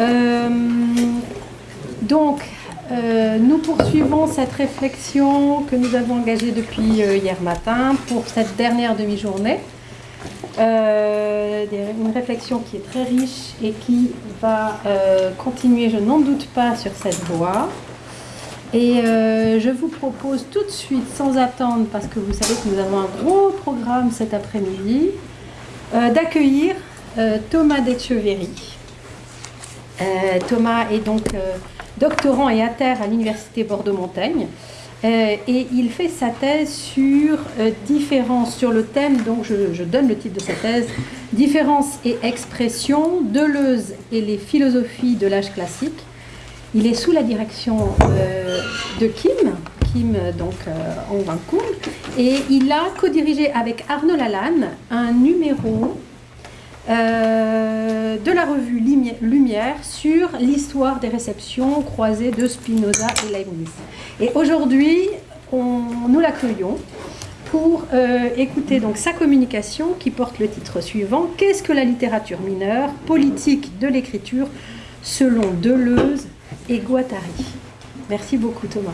Euh, donc, euh, nous poursuivons cette réflexion que nous avons engagée depuis euh, hier matin pour cette dernière demi-journée. une réflexion qui est très riche et qui va continuer, je n'en doute pas, sur cette voie. Et je vous propose tout de suite, sans attendre, parce que vous savez que nous avons un gros programme cet après-midi, d'accueillir Thomas Decheverry. Thomas est donc doctorant et terre à l'Université Bordeaux-Montaigne. Euh, et il fait sa thèse sur euh, différence, sur le thème, donc je, donne le titre de sa thèse, Différence et expression, Deleuze et les philosophies de l'âge classique. Il est sous la direction euh, de Kim, Kim donc en Vancouver, et il a co-dirigé avec Arnaud Lalanne un numéro euh, de la revue Lumière sur l'histoire des réceptions croisées de Spinoza et Leibniz. Et aujourd'hui, nous l'accueillons pour euh, écouter donc sa communication qui porte le titre suivant Qu'est-ce que la littérature mineure Politique de l'écriture selon Deleuze et Guattari? Merci beaucoup Thomas.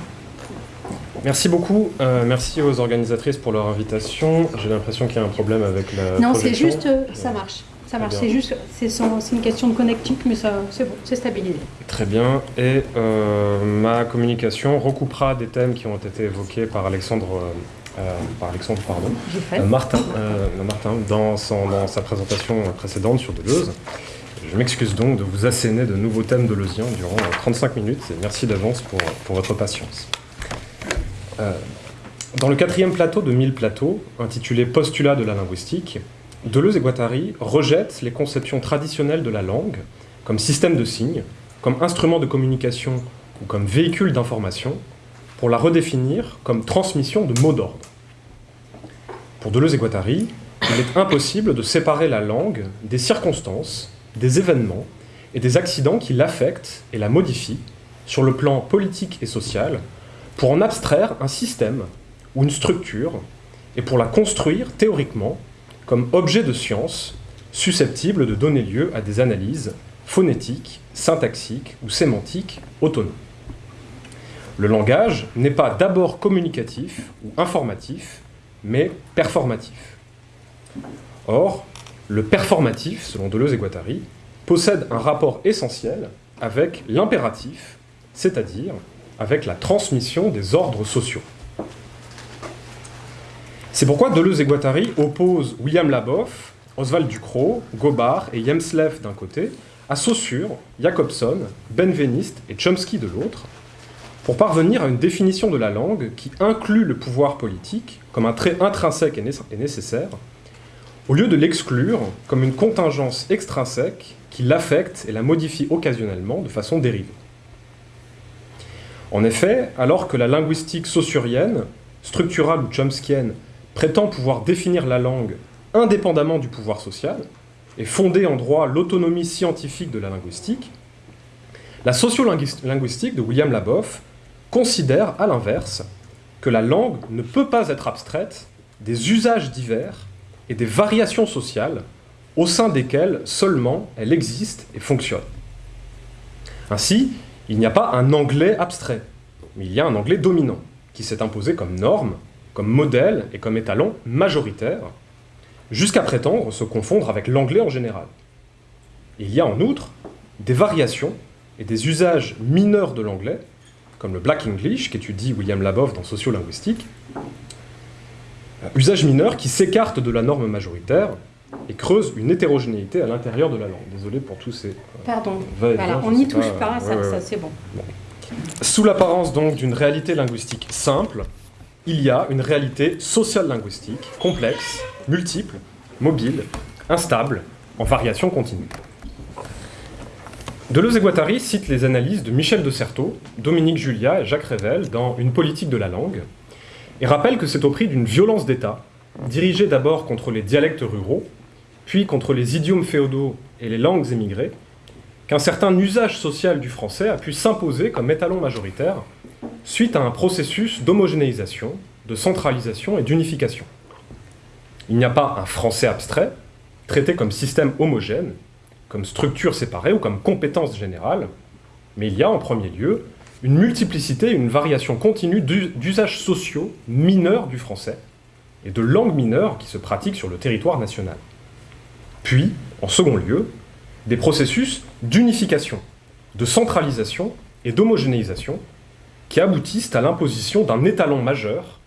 Merci beaucoup. Euh, merci aux organisatrices pour leur invitation. J'ai l'impression qu'il y a un problème avec la. Non, c'est juste, ça marche. Ça marche, c'est juste, c'est une question de connectique, mais ça, c'est bon, c'est stabilisé. Très bien. Et euh, ma communication recoupera des thèmes qui ont été évoqués par Alexandre, euh, euh, par Alexandre, pardon, Martin, Martin dans, dans sa présentation précédente sur Deleuze. Je m'excuse donc de vous asséner de nouveaux thèmes deleuziens durant 35 minutes et merci d'avance pour, pour votre patience. dans le quatrième plateau de 1000 plateaux, intitulé Postulat de la linguistique, Deleuze et Guattari rejettent les conceptions traditionnelles de la langue comme système de signes, comme instrument de communication ou comme véhicule d'information, pour la redéfinir comme transmission de mots d'ordre. Pour Deleuze et Guattari, il est impossible de séparer la langue des circonstances, des événements et des accidents qui l'affectent et la modifient sur le plan politique et social pour en abstraire un système ou une structure et pour la construire théoriquement comme objet de science susceptible de donner lieu à des analyses phonétiques, syntaxiques ou sémantiques autonomes. Le langage n'est pas d'abord communicatif ou informatif, mais performatif. Or, le performatif, selon Deleuze et Guattari, possède un rapport essentiel avec l'impératif, c'est-à-dire avec la transmission des ordres sociaux. C'est pourquoi Deleuze et Guattari opposent William Laboff, Oswald Ducrot, Gobard et Jemslev d'un côté, à Saussure, Jacobson, Benveniste et Chomsky de l'autre, pour parvenir à une définition de la langue qui inclut le pouvoir politique comme un trait intrinsèque et nécessaire, au lieu de l'exclure comme une contingence extrinsèque qui l'affecte et la modifie occasionnellement de façon dérivée. En effet, alors que la linguistique saussurienne, structurale ou chomskienne, prétend pouvoir définir la langue indépendamment du pouvoir social et fonder en droit l'autonomie scientifique de la linguistique, la sociolinguistique de William Laboff considère à l'inverse que la langue ne peut pas être abstraite des usages divers et des variations sociales au sein desquelles seulement elle existe et fonctionne. Ainsi, il n'y a pas un anglais abstrait, mais il y a un anglais dominant, qui s'est imposé comme norme comme modèle et comme étalon majoritaire, jusqu'à prétendre se confondre avec l'anglais en général. Il y a en outre des variations et des usages mineurs de l'anglais, comme le Black English, qu'étudie William Labov dans Sociolinguistique, usages mineurs qui s'écartent de la norme majoritaire et creusent une hétérogénéité à l'intérieur de la langue. Désolé pour tous ces... Pardon, voilà, on n'y touche pas, ça, c'est bon. Sous l'apparence donc d'une réalité linguistique simple, il y a une réalité sociale linguistique, complexe, multiple, mobile, instable, en variation continue. Deleuze et Guattari citent les analyses de Michel de Certeau, Dominique Julia et Jacques Rével dans Une politique de la langue, et rappellent que c'est au prix d'une violence d'État, dirigée d'abord contre les dialectes ruraux, puis contre les idiomes féodaux et les langues émigrées, qu'un certain usage social du français a pu s'imposer comme étalon majoritaire suite à un processus d'homogénéisation, de centralisation et d'unification. Il n'y a pas un français abstrait, traité comme système homogène, comme structure séparée ou comme compétence générale, mais il y a en premier lieu une multiplicité, une variation continue d'usages sociaux mineurs du français et de langues mineures qui se pratiquent sur le territoire national. Puis, en second lieu, des processus d'unification, de centralisation et d'homogénéisation qui aboutissent à l'imposition d'un étalon majeur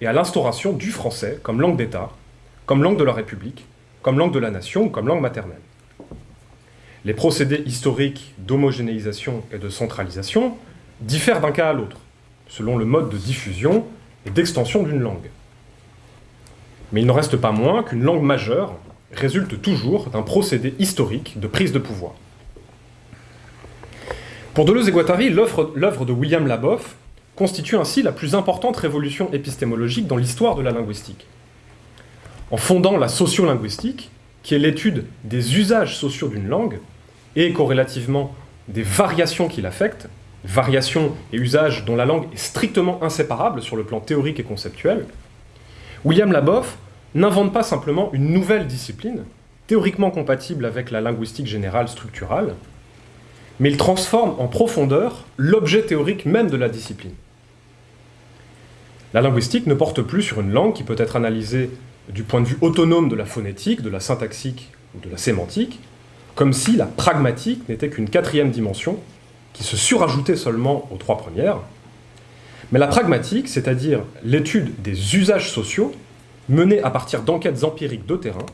et à l'instauration du français comme langue d'État, comme langue de la République, comme langue de la nation comme langue maternelle. Les procédés historiques d'homogénéisation et de centralisation diffèrent d'un cas à l'autre, selon le mode de diffusion et d'extension d'une langue. Mais il n'en reste pas moins qu'une langue majeure résulte toujours d'un procédé historique de prise de pouvoir. Pour Deleuze et Guattari, l'œuvre de William Laboff constitue ainsi la plus importante révolution épistémologique dans l'histoire de la linguistique. En fondant la sociolinguistique, qui est l'étude des usages sociaux d'une langue, et corrélativement des variations qui l'affectent, variations et usages dont la langue est strictement inséparable sur le plan théorique et conceptuel, William Laboff n'invente pas simplement une nouvelle discipline, théoriquement compatible avec la linguistique générale structurale, mais il transforme en profondeur l'objet théorique même de la discipline. La linguistique ne porte plus sur une langue qui peut être analysée du point de vue autonome de la phonétique, de la syntaxique ou de la sémantique, comme si la pragmatique n'était qu'une quatrième dimension qui se surajoutait seulement aux trois premières. Mais la pragmatique, c'est-à-dire l'étude des usages sociaux, menée à partir d'enquêtes empiriques de terrain,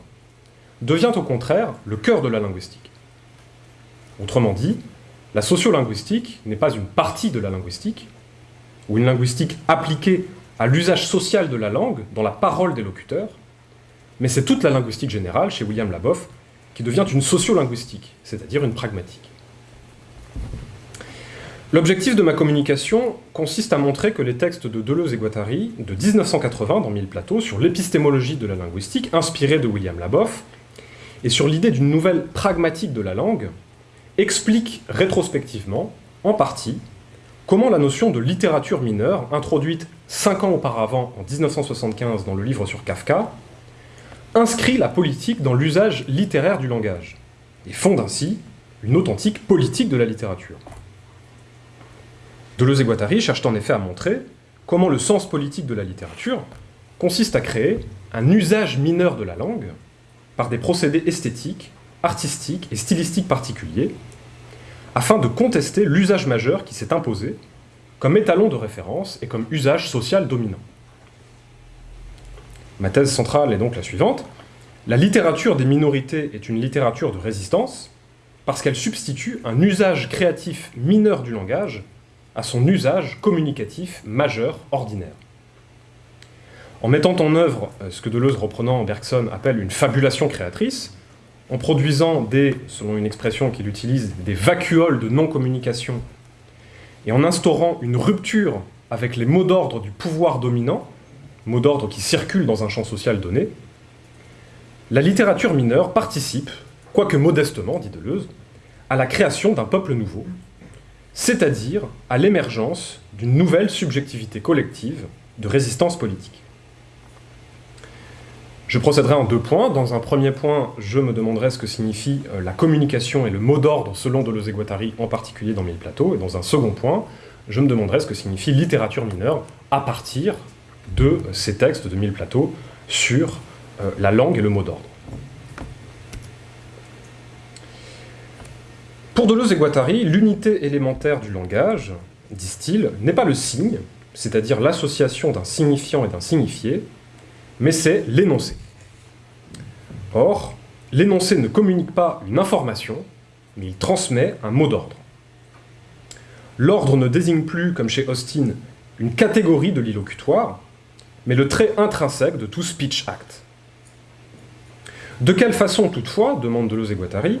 devient au contraire le cœur de la linguistique. Autrement dit, la sociolinguistique n'est pas une partie de la linguistique, ou une linguistique appliquée à l'usage social de la langue dans la parole des locuteurs, mais c'est toute la linguistique générale, chez William Laboff, qui devient une sociolinguistique, c'est-à-dire une pragmatique. L'objectif de ma communication consiste à montrer que les textes de Deleuze et Guattari de 1980 dans Mille plateaux sur l'épistémologie de la linguistique, inspirés de William Laboff, et sur l'idée d'une nouvelle pragmatique de la langue, expliquent rétrospectivement, en partie, comment la notion de littérature mineure, introduite cinq ans auparavant, en 1975, dans le livre sur Kafka, inscrit la politique dans l'usage littéraire du langage, et fonde ainsi une authentique politique de la littérature. Deleuze et Guattari cherchent en effet à montrer comment le sens politique de la littérature consiste à créer un usage mineur de la langue par des procédés esthétiques, artistiques et stylistiques particuliers, afin de contester l'usage majeur qui s'est imposé comme étalon de référence et comme usage social dominant. Ma thèse centrale est donc la suivante. La littérature des minorités est une littérature de résistance parce qu'elle substitue un usage créatif mineur du langage à son usage communicatif majeur ordinaire. En mettant en œuvre euh, ce que Deleuze, reprenant Bergson, appelle une fabulation créatrice, en produisant des, selon une expression qu'il utilise, des vacuoles de non-communication, et en instaurant une rupture avec les mots d'ordre du pouvoir dominant, mots d'ordre qui circulent dans un champ social donné, la littérature mineure participe, quoique modestement, dit Deleuze, à la création d'un peuple nouveau, c'est-à-dire à, l'émergence d'une nouvelle subjectivité collective de résistance politique. Je procéderai en deux points. Dans un premier point, je me demanderai ce que signifie euh, la communication et le mot d'ordre selon Deleuze et Guattari, en particulier dans Mille Plateaux. Et dans un second point, je me demanderai ce que signifie littérature mineure à partir de ces textes de Mille Plateaux sur euh, la langue et le mot d'ordre. Pour Deleuze et Guattari, l'unité élémentaire du langage, disent-ils, n'est pas le signe, c'est-à-dire l'association d'un signifiant et d'un signifié, mais c'est l'énoncé. Or, l'énoncé ne communique pas une information, mais il transmet un mot d'ordre. L'ordre ne désigne plus, comme chez Austin, une catégorie de l'illocutoire, mais le trait intrinsèque de tout speech act. De quelle façon, toutefois, demande Deleuze et Guattari,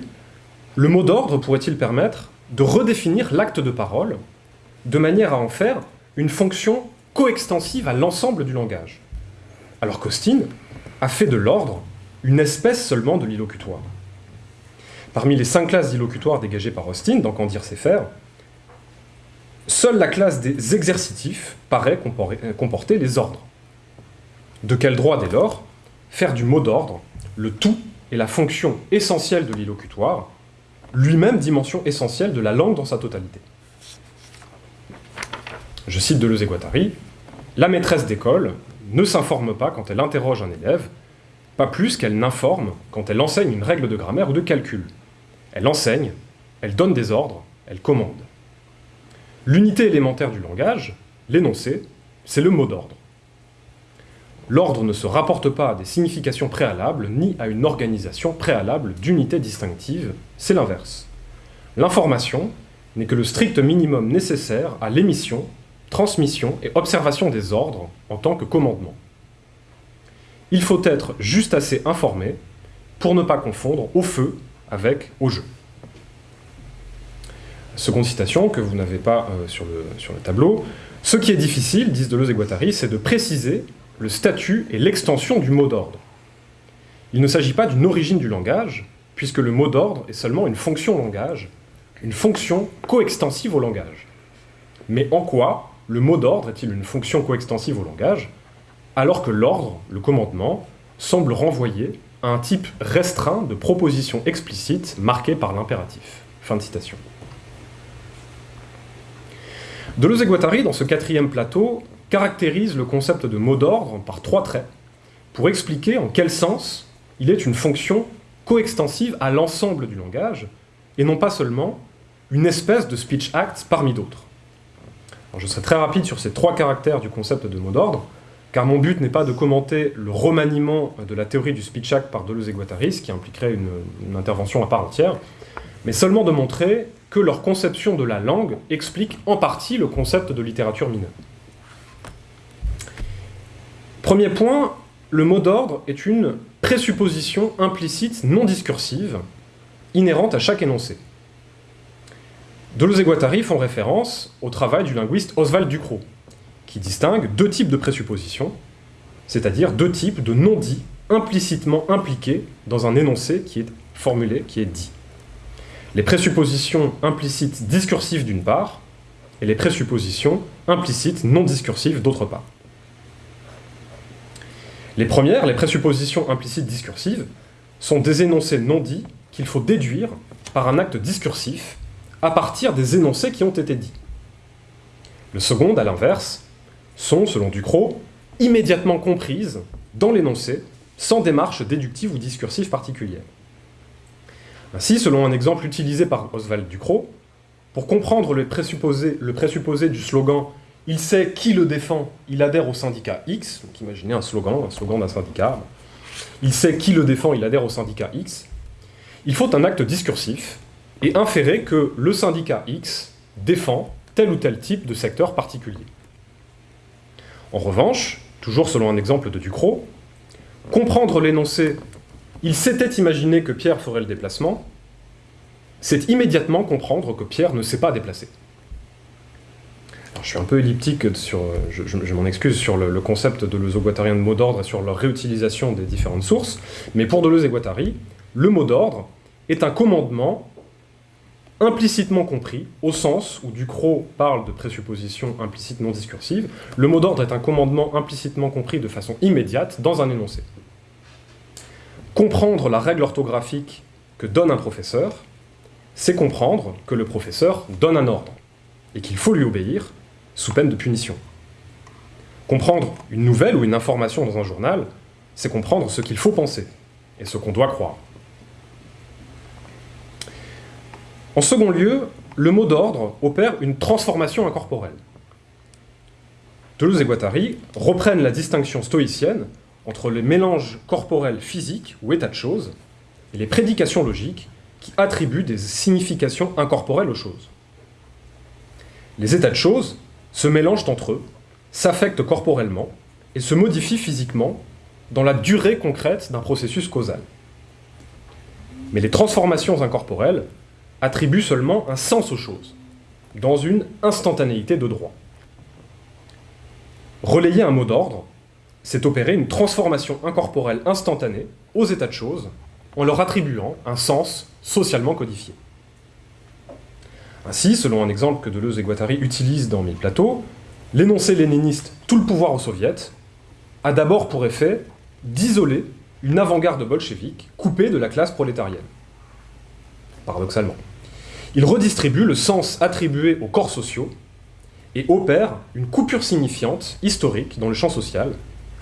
le mot d'ordre pourrait-il permettre de redéfinir l'acte de parole de manière à en faire une fonction coextensive à l'ensemble du langage? Alors qu'Austin a fait de l'ordre une espèce seulement de l'illocutoire. Parmi les cinq classes d'illocutoire dégagées par Austin, dans dire c'est faire, seule la classe des exercitifs paraît comporter les ordres. De quel droit, dès lors, faire du mot d'ordre le tout est la fonction essentielle de l'illocutoire, lui-même dimension essentielle de la langue dans sa totalité. Je cite Deleuze et Guattari, La maîtresse d'école ne s'informe pas quand elle interroge un élève, plus qu'elle n'informe quand elle enseigne une règle de grammaire ou de calcul. Elle enseigne, elle donne des ordres, elle commande. L'unité élémentaire du langage, l'énoncé, c'est le mot d'ordre. L'ordre ne se rapporte pas à des significations préalables, ni à une organisation préalable d'unité distinctive, c'est l'inverse. L'information n'est que le strict minimum nécessaire à l'émission, transmission et observation des ordres en tant que commandement. Il faut être juste assez informé pour ne pas confondre au feu avec au jeu. Seconde citation que vous n'avez pas euh, sur, le, sur le tableau. Ce qui est difficile, disent Deleuze et Guattari, c'est de préciser le statut et l'extension du mot d'ordre. Il ne s'agit pas d'une origine du langage, puisque le mot d'ordre est seulement une fonction langage, une fonction coextensive au langage. Mais en quoi le mot d'ordre est-il une fonction coextensive au langage, alors que l'ordre, le commandement, semble renvoyer à un type restreint de proposition explicite marquée par l'impératif Fin de citation. Deleuze et Guattari, dans ce quatrième plateau, caractérise le concept de mot d'ordre par trois traits pour expliquer en quel sens il est une fonction coextensive à l'ensemble du langage et non pas seulement une espèce de speech act parmi d'autres. je serai très rapide sur ces trois caractères du concept de mot d'ordre, car mon but n'est pas de commenter le remaniement de la théorie du speech act par Deleuze et Guattari, ce qui impliquerait une, une intervention à part entière, mais seulement de montrer que leur conception de la langue explique en partie le concept de littérature mineure. Premier point, le mot d'ordre est une présupposition implicite non discursive, inhérente à chaque énoncé. Deleuze et Guattari font référence au travail du linguiste Oswald Ducrot, qui distingue deux types de présuppositions, c'est-à-dire deux types de non-dits implicitement impliqués dans un énoncé qui est formulé, qui est dit. Les présuppositions implicites discursives d'une part, et les présuppositions implicites non discursives d'autre part. Les premières, les présuppositions implicites discursives, sont des énoncés non dits qu'il faut déduire par un acte discursif à partir des énoncés qui ont été dits. Le second, à l'inverse, sont, selon Ducrot, immédiatement comprises dans l'énoncé, sans démarche déductive ou discursive particulière. Ainsi, selon un exemple utilisé par Oswald Ducrot, pour comprendre le présupposé, le présupposé du slogan il sait qui le défend, il adhère au syndicat X. Donc imaginez un slogan, un slogan d'un syndicat. Il sait qui le défend, il adhère au syndicat X. Il faut un acte discursif et inférer que le syndicat X défend tel ou tel type de secteur particulier. En revanche, toujours selon un exemple de Ducrot, comprendre l'énoncé « il s'était imaginé que Pierre ferait le déplacement », c'est immédiatement comprendre que Pierre ne s'est pas déplacé. Je suis un peu elliptique sur, je, m'en excuse, sur le, concept de Deleuze guattarien de mot d'ordre et sur leur réutilisation des différentes sources, mais pour Deleuze et Guattari, le mot d'ordre est un commandement implicitement compris, au sens où Ducrot parle de présupposition implicite non discursive, le mot d'ordre est un commandement implicitement compris de façon immédiate dans un énoncé. Comprendre la règle orthographique que donne un professeur, c'est comprendre que le professeur donne un ordre, et qu'il faut lui obéir, sous peine de punition. Comprendre une nouvelle ou une information dans un journal, c'est comprendre ce qu'il faut penser et ce qu'on doit croire. En second lieu, le mot d'ordre opère une transformation incorporelle. Deleuze et Guattari reprennent la distinction stoïcienne entre les mélanges corporels physiques ou états de choses et les prédications logiques qui attribuent des significations incorporelles aux choses. Les états de choses se mélangent entre eux, s'affectent corporellement et se modifient physiquement dans la durée concrète d'un processus causal. Mais les transformations incorporelles attribuent seulement un sens aux choses, dans une instantanéité de droit. Relayer un mot d'ordre, c'est opérer une transformation incorporelle instantanée aux états de choses en leur attribuant un sens socialement codifié. Ainsi, selon un exemple que Deleuze et Guattari utilisent dans Mille plateaux, l'énoncé léniniste « tout le pouvoir aux soviets » a d'abord pour effet d'isoler une avant-garde bolchevique coupée de la classe prolétarienne. Paradoxalement. Il redistribue le sens attribué aux corps sociaux et opère une coupure signifiante, historique, dans le champ social,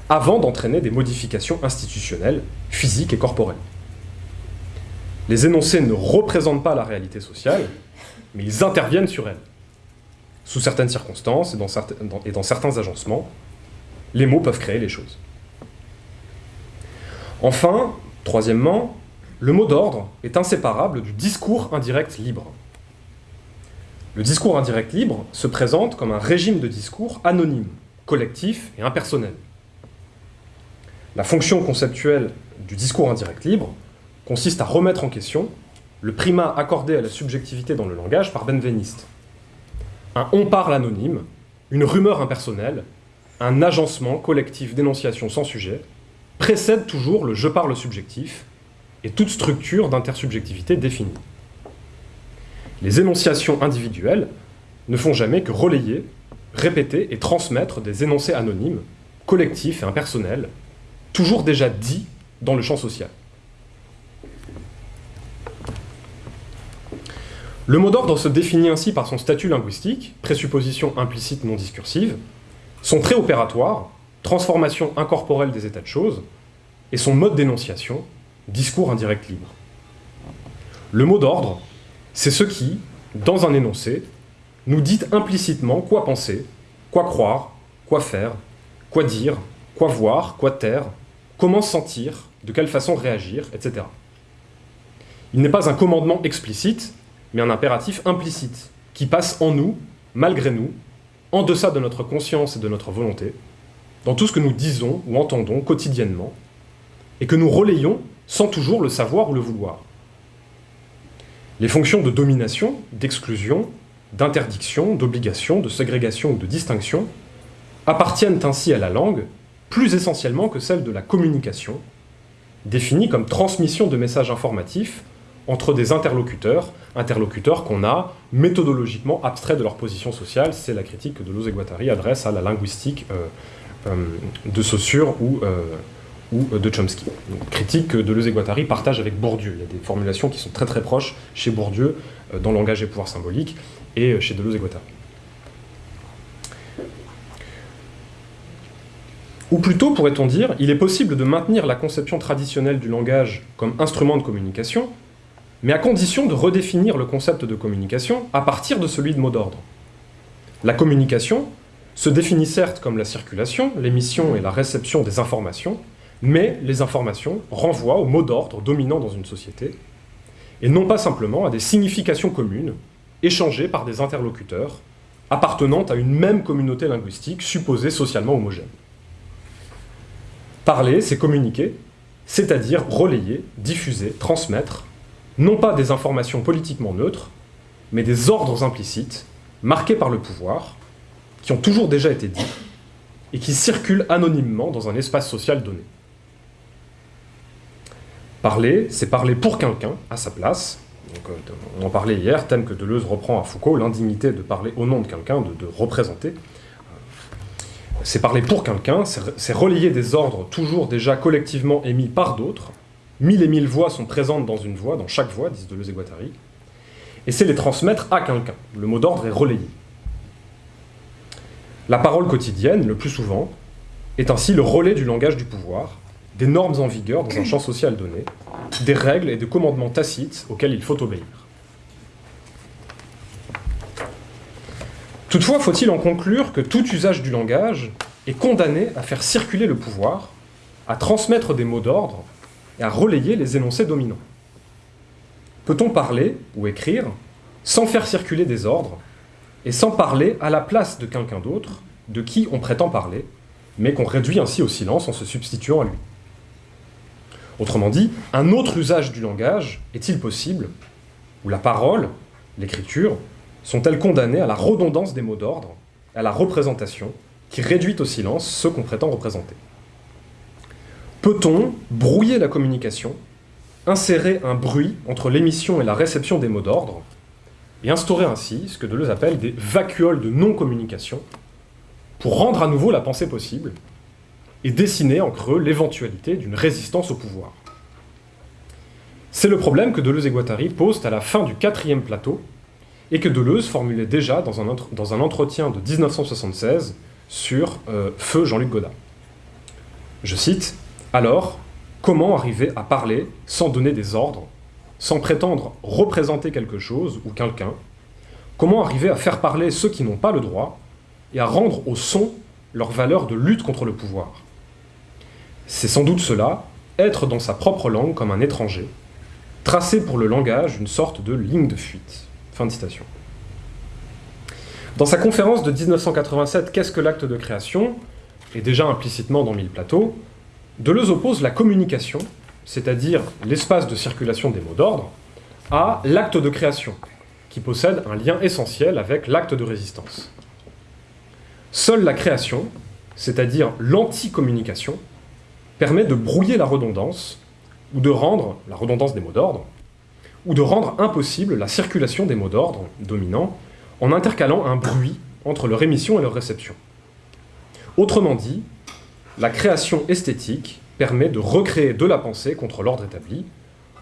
avant d'entraîner des modifications institutionnelles, physiques et corporelles. Les énoncés ne représentent pas la réalité sociale, mais ils interviennent sur elle. Sous certaines circonstances et dans, certains, et dans certains agencements, les mots peuvent créer les choses. Enfin, troisièmement, le mot d'ordre est inséparable du discours indirect libre. Le discours indirect libre se présente comme un régime de discours anonyme, collectif et impersonnel. La fonction conceptuelle du discours indirect libre consiste à remettre en question le primat accordé à la subjectivité dans le langage par Benveniste. Un on parle anonyme, une rumeur impersonnelle, un agencement collectif d'énonciation sans sujet, précède toujours le je parle subjectif et toute structure d'intersubjectivité définie. Les énonciations individuelles ne font jamais que relayer, répéter et transmettre des énoncés anonymes, collectifs et impersonnels, toujours déjà dits dans le champ social. Le mot d'ordre se définit ainsi par son statut linguistique, présupposition implicite non discursive, son trait opératoire, transformation incorporelle des états de choses, et son mode d'énonciation, discours indirect libre. Le mot d'ordre, c'est ce qui, dans un énoncé, nous dit implicitement quoi penser, quoi croire, quoi faire, quoi dire, quoi voir, quoi taire, comment sentir, de quelle façon réagir, etc. Il n'est pas un commandement explicite, mais un impératif implicite, qui passe en nous, malgré nous, en deçà de notre conscience et de notre volonté, dans tout ce que nous disons ou entendons quotidiennement, et que nous relayons sans toujours le savoir ou le vouloir. Les fonctions de domination, d'exclusion, d'interdiction, d'obligation, de ségrégation ou de distinction appartiennent ainsi à la langue plus essentiellement que celles de la communication, définie comme transmission de messages informatifs entre des interlocuteurs, interlocuteurs qu'on a méthodologiquement abstraits de leur position sociale. C'est la critique que Deleuze et Guattari adressent à la linguistique euh, euh, de Saussure ou, euh, ou de Chomsky. Critique que Deleuze et Guattari partagent avec Bourdieu. Il y a des formulations qui sont très très proches chez Bourdieu dans Langage et pouvoir symbolique et chez Deleuze et Guattari. Ou plutôt, pourrait-on dire, il est possible de maintenir la conception traditionnelle du langage comme instrument de communication, mais à condition de redéfinir le concept de communication à partir de celui de mot d'ordre. La communication se définit certes comme la circulation, l'émission et la réception des informations, mais les informations renvoient au mot d'ordre dominant dans une société, et non pas simplement à des significations communes, échangées par des interlocuteurs, appartenant à une même communauté linguistique supposée socialement homogène. Parler, c'est communiquer, c'est-à-dire relayer, diffuser, transmettre, non pas des informations politiquement neutres, mais des ordres implicites, marqués par le pouvoir, qui ont toujours déjà été dits, et qui circulent anonymement dans un espace social donné. Parler, c'est parler pour quelqu'un, à sa place. Euh, on en parlait hier, thème que Deleuze reprend à Foucault, l'indignité de parler au nom de quelqu'un, de, de représenter. C'est parler pour quelqu'un, c'est relayer des ordres toujours déjà collectivement émis par d'autres, Mille et mille voix sont présentes dans une voix, dans chaque voix, disent Deleuze et Guattari, et c'est les transmettre à quelqu'un. Le mot d'ordre est relayé. La parole quotidienne, le plus souvent, est ainsi le relais du langage du pouvoir, des normes en vigueur dans un champ social donné, des règles et des commandements tacites auxquels il faut obéir. Toutefois, faut-il en conclure que tout usage du langage est condamné à faire circuler le pouvoir, à transmettre des mots d'ordre et à relayer les énoncés dominants? Peut-on parler ou écrire sans faire circuler des ordres et sans parler à la place de quelqu'un d'autre de qui on prétend parler, mais qu'on réduit ainsi au silence en se substituant à lui? Autrement dit, un autre usage du langage est-il possible où la parole, l'écriture, sont-elles condamnées à la redondance des mots d'ordre, à la représentation, qui réduit au silence ceux qu'on prétend représenter? Peut-on brouiller la communication, insérer un bruit entre l'émission et la réception des mots d'ordre, et instaurer ainsi ce que Deleuze appelle des vacuoles de non-communication, pour rendre à nouveau la pensée possible, et dessiner en creux l'éventualité d'une résistance au pouvoir. C'est le problème que Deleuze et Guattari posent à la fin du quatrième plateau, et que Deleuze formulait déjà dans un, entretien de 1976 sur euh, Feu Jean-Luc Godard. Je cite, Alors, comment arriver à parler sans donner des ordres, sans prétendre représenter quelque chose ou quelqu'un? Comment arriver à faire parler ceux qui n'ont pas le droit et à rendre au son leur valeur de lutte contre le pouvoir? C'est sans doute cela, être dans sa propre langue comme un étranger, tracer pour le langage une sorte de ligne de fuite. Fin de citation. Dans sa conférence de 1987, Qu'est-ce que l'acte de création? Et déjà implicitement dans Mille plateaux, Deleuze oppose la communication, c'est-à-dire l'espace de circulation des mots d'ordre, à l'acte de création, qui possède un lien essentiel avec l'acte de résistance. Seule la création, c'est-à-dire l'anti-communication, permet de brouiller la redondance, ou de rendre, la redondance des mots d'ordre, ou de rendre impossible la circulation des mots d'ordre dominants en intercalant un bruit entre leur émission et leur réception. Autrement dit, la création esthétique permet de recréer de la pensée contre l'ordre établi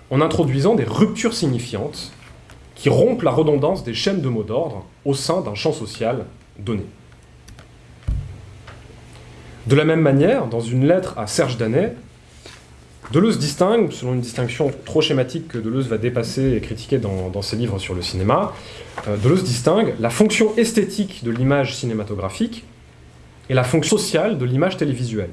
en introduisant des ruptures signifiantes qui rompent la redondance des chaînes de mots d'ordre au sein d'un champ social donné. De la même manière, dans une lettre à Serge Danet, Deleuze distingue, selon une distinction trop schématique que Deleuze va dépasser et critiquer dans, ses livres sur le cinéma, euh, Deleuze distingue la fonction esthétique de l'image cinématographique et la fonction sociale de l'image télévisuelle.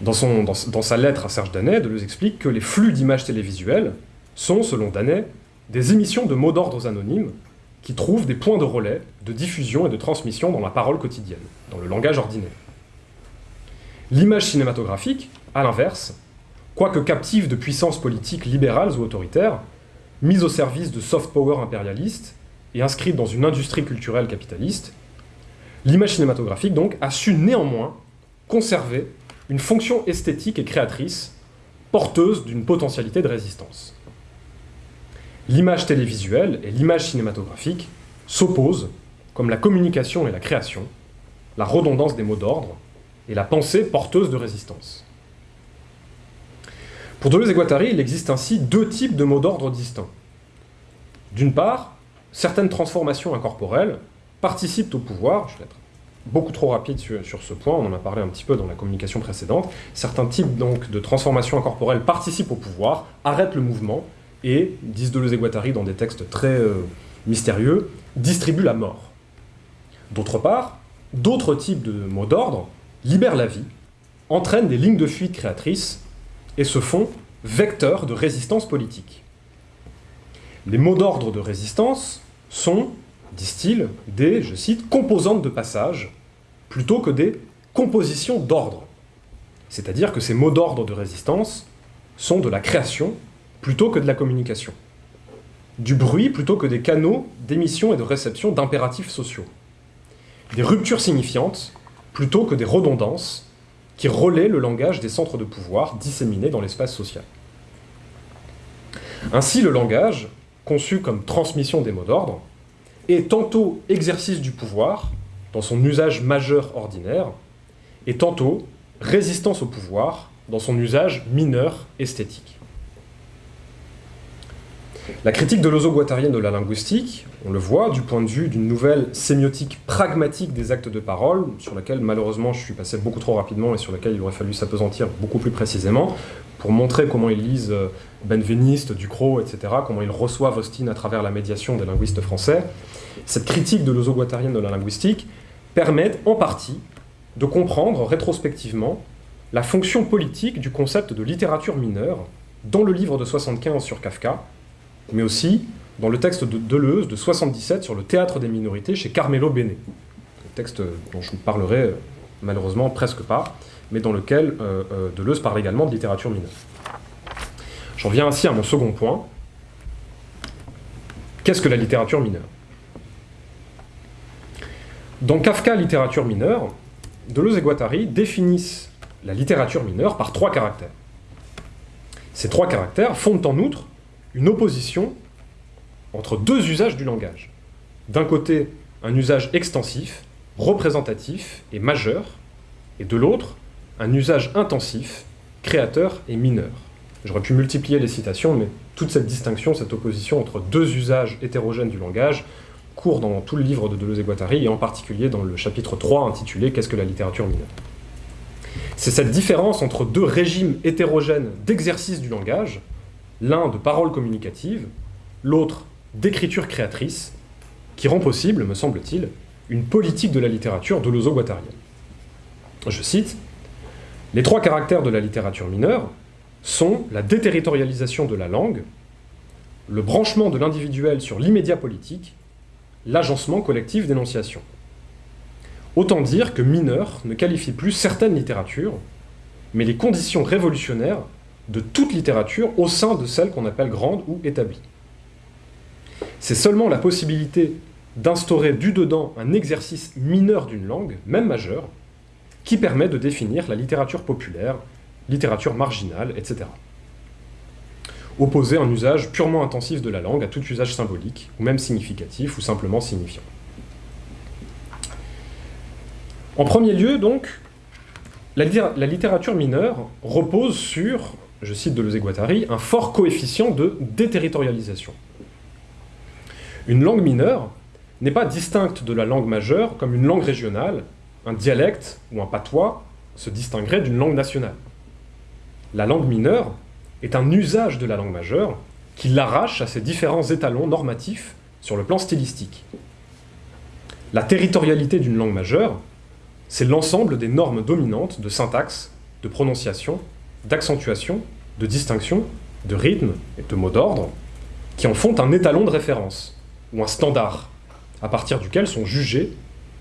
Dans, sa lettre à Serge Danet, Deleuze explique que les flux d'images télévisuelles sont, selon Danet, des émissions de mots d'ordre anonymes qui trouvent des points de relais, de diffusion et de transmission dans la parole quotidienne, dans le langage ordinaire. L'image cinématographique, à l'inverse, quoique captive de puissances politiques libérales ou autoritaires, mise au service de soft power impérialistes et inscrite dans une industrie culturelle capitaliste, l'image cinématographique donc a su néanmoins conserver une fonction esthétique et créatrice porteuse d'une potentialité de résistance. L'image télévisuelle et l'image cinématographique s'opposent, comme la communication et la création, la redondance des mots d'ordre, et la pensée porteuse de résistance. Pour Deleuze et Guattari, il existe ainsi deux types de mots d'ordre distincts. D'une part, certaines transformations incorporelles participent au pouvoir, je vais être beaucoup trop rapide sur, ce point, on en a parlé un petit peu dans la communication précédente, certains types donc de transformations incorporelles participent au pouvoir, arrêtent le mouvement, et, disent Deleuze et Guattari dans des textes très euh, mystérieux, distribuent la mort. D'autre part, d'autres types de mots d'ordre libèrent la vie, entraînent des lignes de fuite créatrices et se font vecteurs de résistance politique. Les mots d'ordre de résistance sont, disent-ils, des, je cite, composantes de passage, plutôt que des compositions d'ordre. C'est-à-dire que ces mots d'ordre de résistance sont de la création plutôt que de la communication. Du bruit plutôt que des canaux d'émission et de réception d'impératifs sociaux. Des ruptures signifiantes plutôt que des redondances qui relaient le langage des centres de pouvoir disséminés dans l'espace social. Ainsi, le langage, conçu comme transmission des mots d'ordre, est tantôt exercice du pouvoir, dans son usage majeur ordinaire, et tantôt résistance au pouvoir, dans son usage mineur esthétique. La critique de l'oso-guattarienne de la linguistique, on le voit, du point de vue d'une nouvelle sémiotique pragmatique des actes de parole, sur laquelle malheureusement je suis passé beaucoup trop rapidement et sur laquelle il aurait fallu s'apesantir beaucoup plus précisément, pour montrer comment ils lisent euh, Benveniste, Ducrot, etc., comment ils reçoivent Austin à travers la médiation des linguistes français. Cette critique de l'oso-guattarienne de la linguistique permet en partie de comprendre rétrospectivement la fonction politique du concept de littérature mineure dans le livre de 75 sur Kafka, mais aussi dans le texte de Deleuze de 77 sur le théâtre des minorités chez Carmelo Bene. Un texte dont je ne parlerai euh, malheureusement presque pas, mais dans lequel euh, euh, Deleuze parle également de littérature mineure. J'en viens ainsi à mon second point. Qu'est-ce que la littérature mineure? Dans Kafka, littérature mineure, Deleuze et Guattari définissent la littérature mineure par trois caractères. Ces trois caractères fondent en outre une opposition entre deux usages du langage. D'un côté, un usage extensif, représentatif et majeur, et de l'autre, un usage intensif, créateur et mineur. J'aurais pu multiplier les citations, mais toute cette distinction, cette opposition entre deux usages hétérogènes du langage court dans tout le livre de Deleuze et Guattari, et en particulier dans le chapitre 3 intitulé « Qu'est-ce que la littérature mineure ?» C'est cette différence entre deux régimes hétérogènes d'exercice du langage, l'un de parole communicative, l'autre d'écriture créatrice, qui rend possible, me semble-t-il, une politique de la littérature de guattarienne Je cite, « Les trois caractères de la littérature mineure sont la déterritorialisation de la langue, le branchement de l'individuel sur l'immédiat politique, l'agencement collectif d'énonciation. Autant dire que mineur ne qualifie plus certaines littératures, mais les conditions révolutionnaires de toute littérature au sein de celle qu'on appelle grande ou établie. C'est seulement la possibilité d'instaurer du dedans un exercice mineur d'une langue, même majeure, qui permet de définir la littérature populaire, littérature marginale, etc. Opposer un usage purement intensif de la langue à tout usage symbolique, ou même significatif, ou simplement signifiant. En premier lieu, donc, la, littérature mineure repose sur, je cite Deleuze-Guattari, un fort coefficient de déterritorialisation. Une langue mineure n'est pas distincte de la langue majeure comme une langue régionale, un dialecte ou un patois se distinguerait d'une langue nationale. La langue mineure est un usage de la langue majeure qui l'arrache à ses différents étalons normatifs sur le plan stylistique. La territorialité d'une langue majeure, c'est l'ensemble des normes dominantes de syntaxe, de prononciation, d'accentuation, de distinction, de rythme et de mots d'ordre, qui en font un étalon de référence, ou un standard, à partir duquel sont jugés,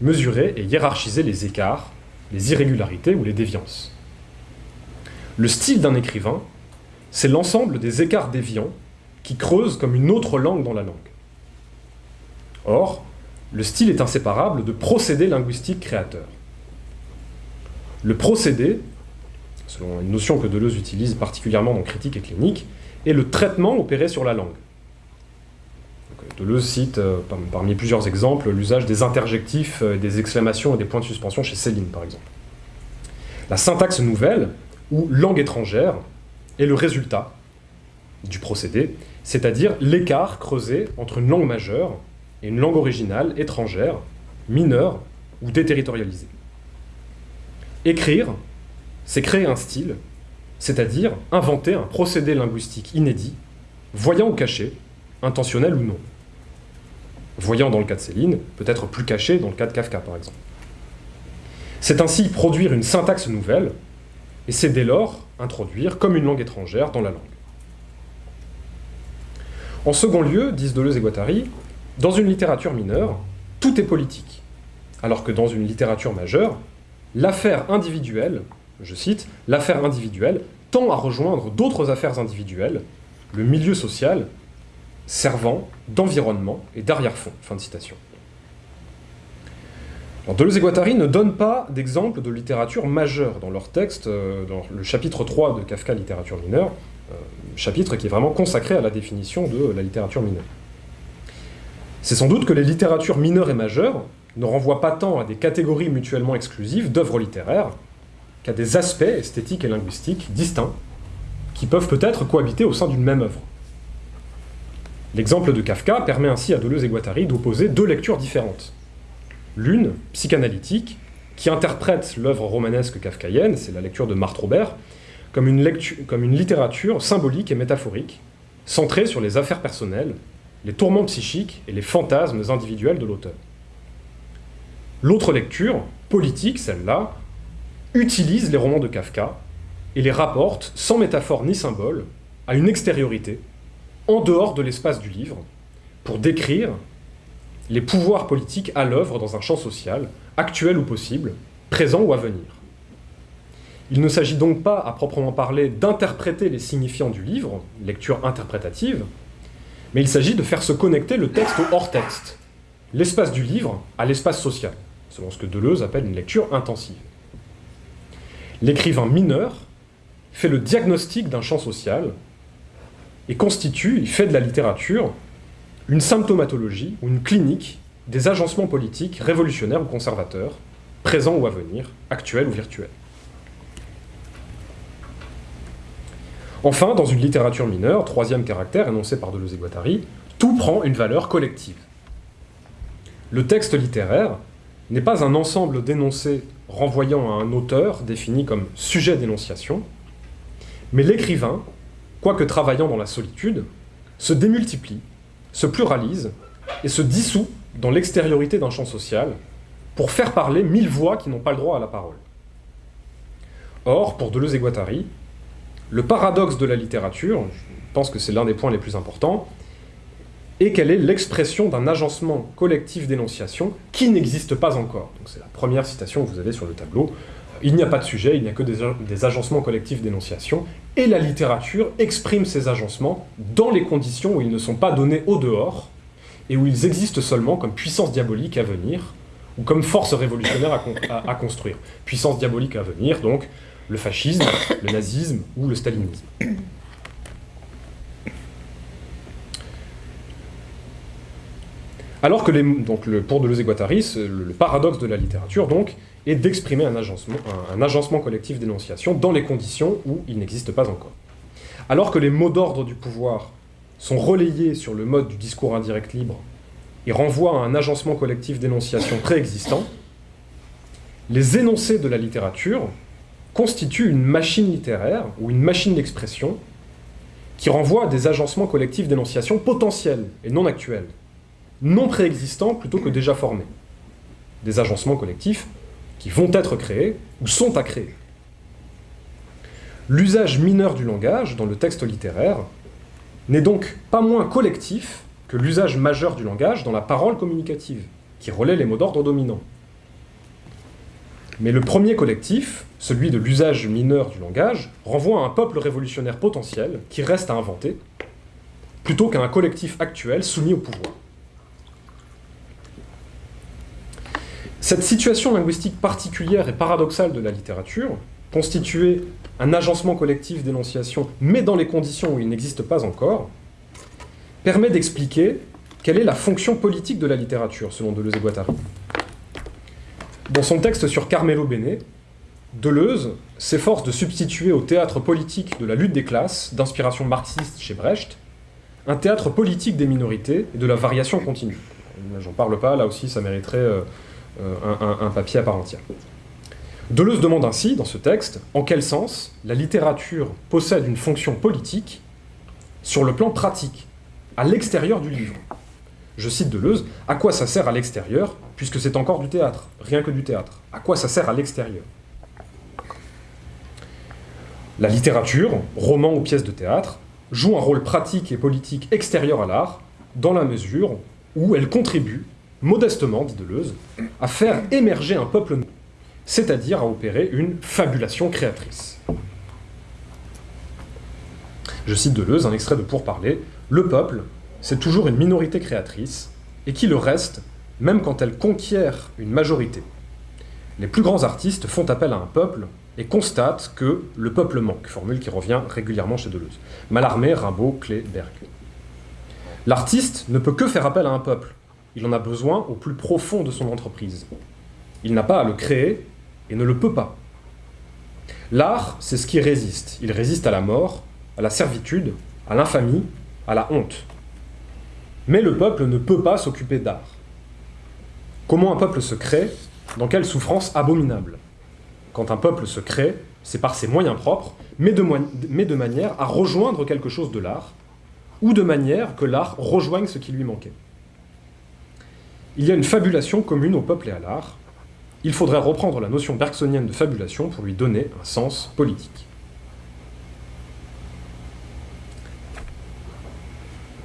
mesurés et hiérarchisés les écarts, les irrégularités ou les déviances. Le style d'un écrivain, c'est l'ensemble des écarts déviants qui creusent comme une autre langue dans la langue. Or, le style est inséparable de procédés linguistiques créateurs. Le procédé, selon une notion que Deleuze utilise particulièrement dans Critique et Clinique, est le traitement opéré sur la langue. Deleuze cite, euh, parmi plusieurs exemples, l'usage des interjectifs, euh, des exclamations et des points de suspension chez Céline, par exemple. La syntaxe nouvelle, ou langue étrangère, est le résultat du procédé, c'est-à-dire l'écart creusé entre une langue majeure et une langue originale étrangère, mineure ou déterritorialisée. Écrire, c'est créer un style, c'est-à-dire inventer un procédé linguistique inédit, voyant ou caché, intentionnel ou non. Voyant dans le cas de Céline, peut-être plus caché dans le cas de Kafka par exemple. C'est ainsi produire une syntaxe nouvelle, et c'est dès lors introduire comme une langue étrangère dans la langue. En second lieu, disent Deleuze et Guattari, dans une littérature mineure, tout est politique, alors que dans une littérature majeure, l'affaire individuelle, je cite, l'affaire individuelle tend à rejoindre d'autres affaires individuelles, le milieu social, servant d'environnement et d'arrière-fond. Fin de citation. Deleuze et Guattari ne donnent pas d'exemple de littérature majeure dans leur texte, euh, dans le chapitre 3 de Kafka, littérature mineure, euh, chapitre qui est vraiment consacré à la définition de la littérature mineure. C'est sans doute que les littératures mineures et majeures ne renvoient pas tant à des catégories mutuellement exclusives d'œuvres littéraires des aspects esthétiques et linguistiques distincts qui peuvent peut-être cohabiter au sein d'une même œuvre. L'exemple de Kafka permet ainsi à Deleuze et Guattari d'opposer deux lectures différentes. L'une, psychanalytique, qui interprète l'œuvre romanesque kafkaïenne, c'est la lecture de Marthe Robert, comme une littérature symbolique et métaphorique, centrée sur les affaires personnelles, les tourments psychiques et les fantasmes individuels de l'auteur. L'autre lecture, politique, celle-là, utilise les romans de Kafka et les rapporte, sans métaphore ni symbole, à une extériorité, en dehors de l'espace du livre, pour décrire les pouvoirs politiques à l'œuvre dans un champ social, actuel ou possible, présent ou à venir. Il ne s'agit donc pas, à proprement parler, d'interpréter les signifiants du livre, lecture interprétative, mais il s'agit de faire se connecter le texte au hors-texte, l'espace du livre à l'espace social, selon ce que Deleuze appelle une lecture intensive. L'écrivain mineur fait le diagnostic d'un champ social et constitue, il fait de la littérature, une symptomatologie ou une clinique des agencements politiques révolutionnaires ou conservateurs, présent ou à venir, actuel ou virtuel. Enfin, dans une littérature mineure, troisième caractère énoncé par Deleuze et Guattari, tout prend une valeur collective. Le texte littéraire n'est pas un ensemble d'énoncés renvoyant à un auteur défini comme sujet d'énonciation, mais l'écrivain, quoique travaillant dans la solitude, se démultiplie, se pluralise et se dissout dans l'extériorité d'un champ social pour faire parler mille voix qui n'ont pas le droit à la parole. Or, pour Deleuze et Guattari, le paradoxe de la littérature, je pense que c'est l'un des points les plus importants, est qu'elle est l'expression d'un agencement collectif d'énonciation qui n'existe pas encore. C'est la première citation que vous avez sur le tableau. Il n'y a pas de sujet, il n'y a que des, des agencements collectifs d'énonciation, et la littérature exprime ces agencements dans les conditions où ils ne sont pas donnés au dehors, et où ils existent seulement comme puissance diabolique à venir, ou comme force révolutionnaire à, à construire. Puissance diabolique à venir, donc le fascisme, le nazisme ou le stalinisme. Alors que pour Deleuze et Guattari, le, le, paradoxe de la littérature donc, est d'exprimer un agencement, un agencement collectif d'énonciation dans les conditions où il n'existe pas encore. Alors que les mots d'ordre du pouvoir sont relayés sur le mode du discours indirect libre et renvoient à un agencement collectif d'énonciation préexistant, les énoncés de la littérature constituent une machine littéraire ou une machine d'expression qui renvoie à des agencements collectifs d'énonciation potentiels et non actuels, non préexistants plutôt que déjà formés. Des agencements collectifs qui vont être créés ou sont à créer. L'usage mineur du langage dans le texte littéraire n'est donc pas moins collectif que l'usage majeur du langage dans la parole communicative, qui relaie les mots d'ordre dominants. Mais le premier collectif, celui de l'usage mineur du langage, renvoie à un peuple révolutionnaire potentiel qui reste à inventer, plutôt qu'à un collectif actuel soumis au pouvoir. Cette situation linguistique particulière et paradoxale de la littérature, constituer un agencement collectif d'énonciation, mais dans les conditions où il n'existe pas encore, permet d'expliquer quelle est la fonction politique de la littérature, selon Deleuze et Guattari. Dans son texte sur Carmelo Bene, Deleuze s'efforce de substituer au théâtre politique de la lutte des classes, d'inspiration marxiste chez Brecht, un théâtre politique des minorités et de la variation continue. J'en parle pas, là aussi ça mériterait euh, un, un, un papier à part entière. Deleuze demande ainsi, dans ce texte, en quel sens la littérature possède une fonction politique sur le plan pratique, à l'extérieur du livre. Je cite Deleuze, à quoi ça sert à l'extérieur, puisque c'est encore du théâtre, rien que du théâtre. À quoi ça sert à l'extérieur? La littérature, roman ou pièce de théâtre, joue un rôle pratique et politique extérieur à l'art, dans la mesure où elle contribue, modestement, dit Deleuze, à faire émerger un peuple nouveau c'est-à-dire à opérer une fabulation créatrice. Je cite Deleuze, un extrait de Pourparler, « Le peuple, c'est toujours une minorité créatrice, et qui le reste, même quand elle conquiert une majorité. Les plus grands artistes font appel à un peuple et constatent que le peuple manque, formule qui revient régulièrement chez Deleuze. Mallarmé, Rimbaud, Clé, Berg. L'artiste ne peut que faire appel à un peuple. Il en a besoin au plus profond de son entreprise. Il n'a pas à le créer, et ne le peut pas. L'art, c'est ce qui résiste. Il résiste à la mort, à la servitude, à l'infamie, à la honte. Mais le peuple ne peut pas s'occuper d'art. Comment un peuple se crée Dans quelle souffrance abominable Quand un peuple se crée, c'est par ses moyens propres, mais de, manière à rejoindre quelque chose de l'art, ou de manière que l'art rejoigne ce qui lui manquait. Il y a une fabulation commune au peuple et à l'art, il faudrait reprendre la notion bergsonienne de fabulation pour lui donner un sens politique.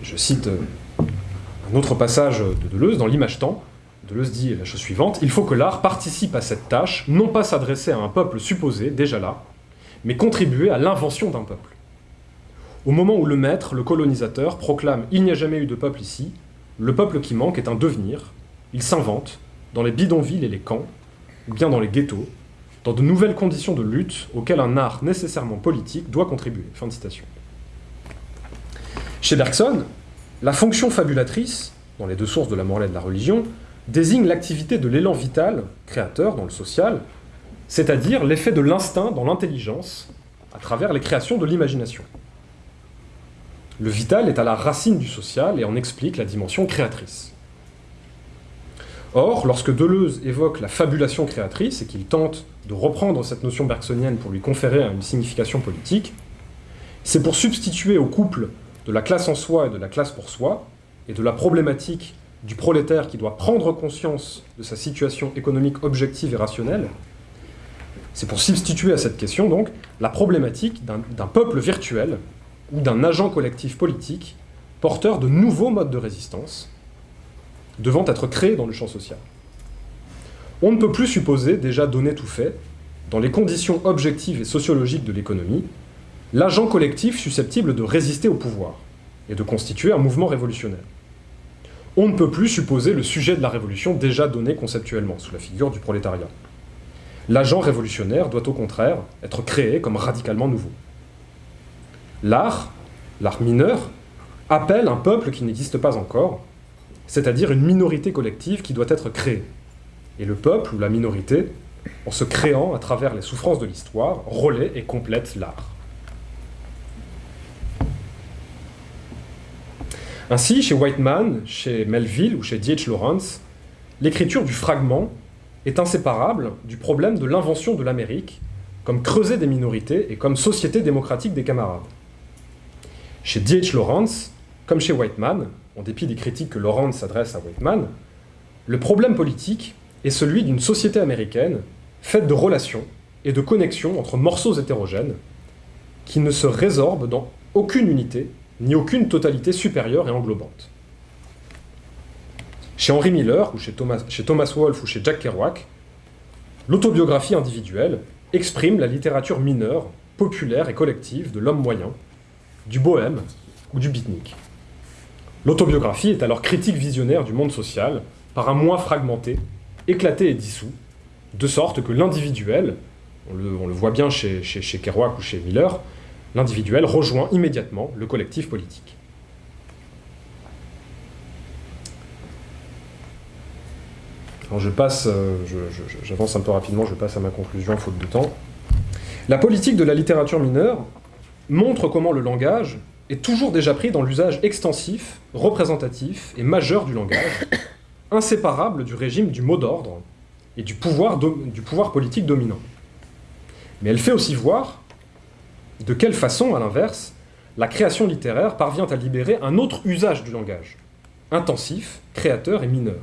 Je cite euh, un autre passage de Deleuze dans l'image-temps. Deleuze dit la chose suivante, « Il faut que l'art participe à cette tâche, non pas s'adresser à un peuple supposé, déjà là, mais contribuer à l'invention d'un peuple. Au moment où le maître, le colonisateur, proclame « Il n'y a jamais eu de peuple ici », le peuple qui manque est un devenir, il s'invente, dans les bidonvilles et les camps, ou bien dans les ghettos, dans de nouvelles conditions de lutte auxquelles un art nécessairement politique doit contribuer. Chez Bergson, la fonction fabulatrice, dans les deux sources de la morale et de la religion, désigne l'activité de l'élan vital, créateur dans le social, c'est-à-dire l'effet de l'instinct dans l'intelligence, à travers les créations de l'imagination. Le vital est à la racine du social et en explique la dimension créatrice. Or, lorsque Deleuze évoque la fabulation créatrice et qu'il tente de reprendre cette notion bergsonienne pour lui conférer une signification politique, c'est pour substituer au couple de la classe en soi et de la classe pour soi, et de la problématique du prolétaire qui doit prendre conscience de sa situation économique objective et rationnelle, c'est pour substituer à cette question, donc, la problématique d'un peuple virtuel ou d'un agent collectif politique porteur de nouveaux modes de résistance devant être créés dans le champ social. On ne peut plus supposer, déjà donné tout fait, dans les conditions objectives et sociologiques de l'économie, l'agent collectif susceptible de résister au pouvoir et de constituer un mouvement révolutionnaire. On ne peut plus supposer le sujet de la révolution déjà donné conceptuellement, sous la figure du prolétariat. L'agent révolutionnaire doit au contraire être créé comme radicalement nouveau. L'art, l'art mineur, appelle un peuple qui n'existe pas encore, c'est-à-dire une minorité collective qui doit être créée. Et le peuple ou la minorité, en se créant à travers les souffrances de l'histoire, relaie et complète l'art. Ainsi, chez Whiteman, chez Melville ou chez D.H. Lawrence, l'écriture du fragment est inséparable du problème de l'invention de l'Amérique comme creuset des minorités et comme société démocratique des camarades. Chez D.H. Lawrence, comme chez Whiteman, en dépit des critiques que Lawrence adresse à Whiteman, le problème politique est celui d'une société américaine faite de relations et de connexions entre morceaux hétérogènes qui ne se résorbent dans aucune unité ni aucune totalité supérieure et englobante. Chez Henry Miller, ou chez Thomas, chez Thomas Wolfe ou chez Jack Kerouac, l'autobiographie individuelle exprime la littérature mineure, populaire et collective de l'homme moyen, du bohème ou du beatnik. L'autobiographie est alors critique visionnaire du monde social par un moi fragmenté, éclaté et dissous, de sorte que l'individuel, on le, voit bien chez, chez Kerouac ou chez Miller, l'individuel rejoint immédiatement le collectif politique. Alors je passe, euh, j'avance un peu rapidement, je passe à ma conclusion, faute de temps. La politique de la littérature mineure montre comment le langage est toujours déjà pris dans l'usage extensif, représentatif et majeur du langage, inséparable du régime du mot d'ordre et du pouvoir, du pouvoir politique dominant. Mais elle fait aussi voir de quelle façon, à l'inverse, la création littéraire parvient à libérer un autre usage du langage, intensif, créateur et mineur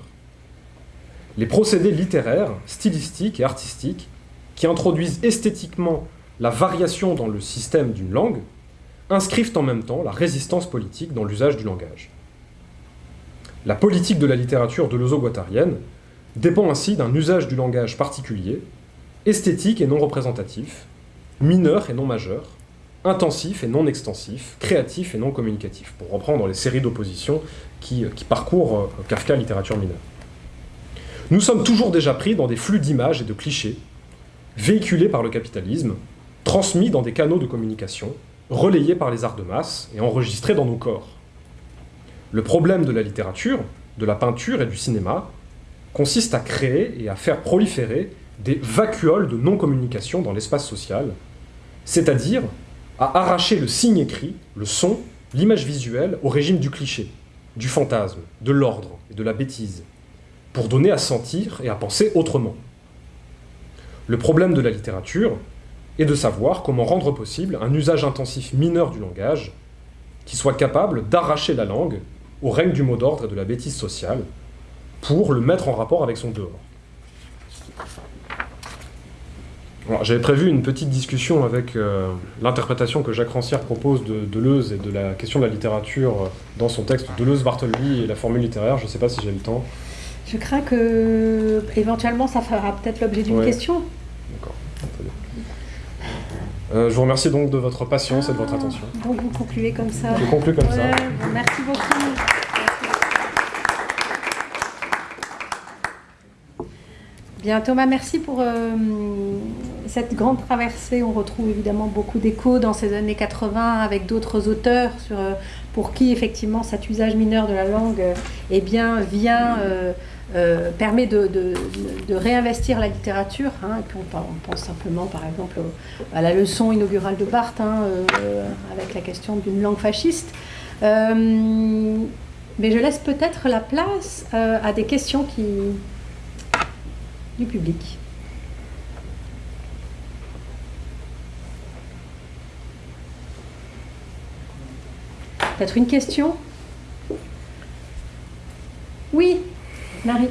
les procédés littéraires, stylistiques et artistiques qui introduisent esthétiquement la variation dans le système d'une langue inscrivent en même temps la résistance politique dans l'usage du langage. La politique de la littérature de l'ozo-guattarienne dépend ainsi d'un usage du langage particulier, esthétique et non représentatif, mineur et non majeur, intensif et non extensif, créatif et non communicatif, pour reprendre les séries d'oppositions qui, qui, parcourent euh, Kafka littérature mineure. Nous sommes toujours déjà pris dans des flux d'images et de clichés, véhiculés par le capitalisme, transmis dans des canaux de communication, relayés par les arts de masse et enregistrés dans nos corps. Le problème de la littérature, de la peinture et du cinéma consiste à créer et à faire proliférer des vacuoles de non-communication dans l'espace social, c'est-à-dire à arracher le signe écrit, le son, l'image visuelle au régime du cliché, du fantasme, de l'ordre et de la bêtise, pour donner à sentir et à penser autrement. Le problème de la littérature est de savoir comment rendre possible un usage intensif mineur du langage qui soit capable d'arracher la langue au règne du mot d'ordre et de la bêtise sociale pour le mettre en rapport avec son dehors. J'avais prévu une petite discussion avec euh, l'interprétation que Jacques Rancière propose de Deleuze et de la question de la littérature dans son texte Deleuze-Bartleby et la formule littéraire. Je ne sais pas si j'ai le temps. Je crains que éventuellement ça fera peut-être l'objet d'une question. D'accord. Euh, je vous remercie donc de votre patience et de votre attention. Donc vous concluez comme ça. Je conclue comme ça. merci beaucoup. Bien Thomas, merci pour euh, cette grande traversée. On retrouve évidemment beaucoup d'échos dans ces années 80 avec d'autres auteurs sur, euh, pour qui effectivement cet usage mineur de la langue eh bien, vient permet de, réinvestir la littérature. Hein, on, pense simplement, par exemple, à la leçon inaugurale de Barthes, hein, avec la question d'une langue fasciste. mais je laisse peut-être la place à des questions du public. Peut-être une question Oui, Marie.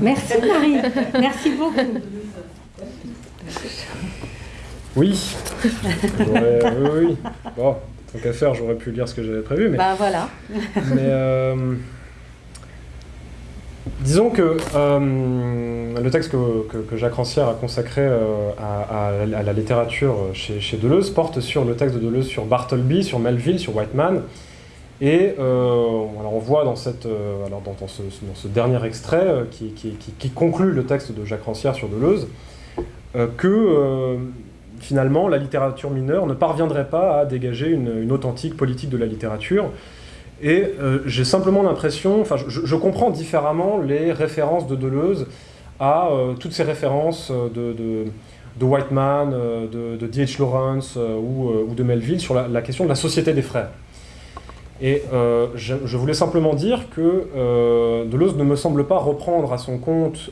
Merci Marie, merci beaucoup. Oui. oui, oui. Bon, tant qu'à faire, j'aurais pu lire ce que j'avais prévu, mais. Bah voilà. mais euh, Disons que euh, le texte que, Jacques Rancière a consacré euh, à, la littérature chez, Deleuze porte sur le texte de Deleuze sur Bartleby, sur Melville, sur Whiteman. Et euh, on voit dans, cette, alors dans, ce, dernier extrait qui, conclut le texte de Jacques Rancière sur Deleuze que finalement la littérature mineure ne parviendrait pas à dégager une authentique politique de la littérature et euh, j'ai simplement l'impression, enfin je, comprends différemment les références de Deleuze à euh, toutes ces références euh, de, de, Whiteman, de D.H. Lawrence ou, de Melville sur la, question de la société des frères. Et je, voulais simplement dire que Deleuze ne me semble pas reprendre à son compte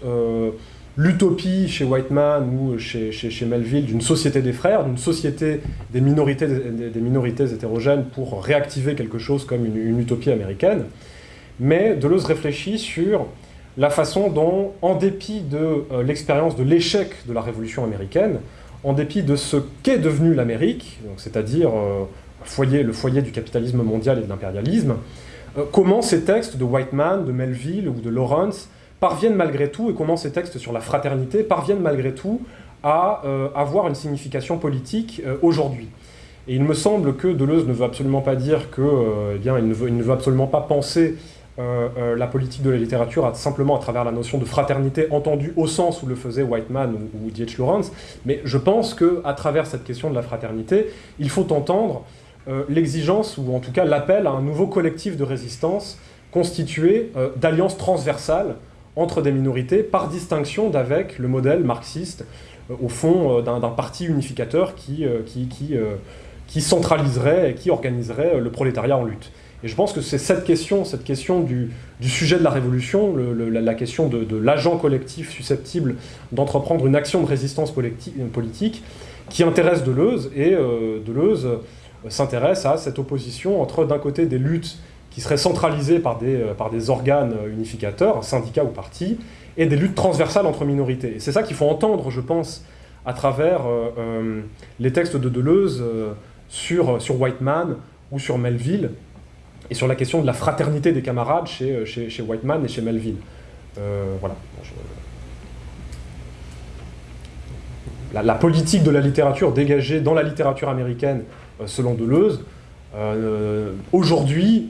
l'utopie chez Whiteman ou chez, chez, Melville d'une société des frères, d'une société des minorités, des, minorités hétérogènes pour réactiver quelque chose comme une, utopie américaine, mais Deleuze réfléchit sur la façon dont, en dépit de euh, l'expérience de l'échec de la Révolution américaine, en dépit de ce qu'est devenu l'Amérique, c'est-à-dire euh, le foyer du capitalisme mondial et de l'impérialisme, euh, comment ces textes de Whiteman, de Melville ou de Lawrence parviennent malgré tout, et comment ces textes sur la fraternité parviennent malgré tout à euh, avoir une signification politique euh, aujourd'hui. Et il me semble que Deleuze ne veut absolument pas dire que, eh bien, il ne, veut, absolument pas penser la politique de la littérature simplement à travers la notion de fraternité entendue au sens où le faisait Whiteman ou, ou. Lawrence, mais je pense qu'à travers cette question de la fraternité, il faut entendre l'exigence, ou en tout cas l'appel à un nouveau collectif de résistance constitué d'alliances transversales entre des minorités, par distinction d'avec le modèle marxiste, euh, au fond, euh, d'un parti unificateur qui, euh, qui, qui, qui, centraliserait et qui organiserait le prolétariat en lutte. Et je pense que c'est cette question, cette question du, du, sujet de la révolution, la, question de, l'agent collectif susceptible d'entreprendre une action de résistance politique, qui intéresse Deleuze, et Deleuze s'intéresse à cette opposition entre d'un côté des luttes qui seraient centralisées par des, euh, par des organes unificateurs, syndicats ou partis, et des luttes transversales entre minorités. C'est ça qu'il faut entendre, je pense, à travers euh, euh, les textes de Deleuze sur, sur Whiteman ou sur Melville, et sur la question de la fraternité des camarades chez, chez, chez Whiteman et chez Melville. voilà. La, politique de la littérature dégagée dans la littérature américaine, selon Deleuze, aujourd'hui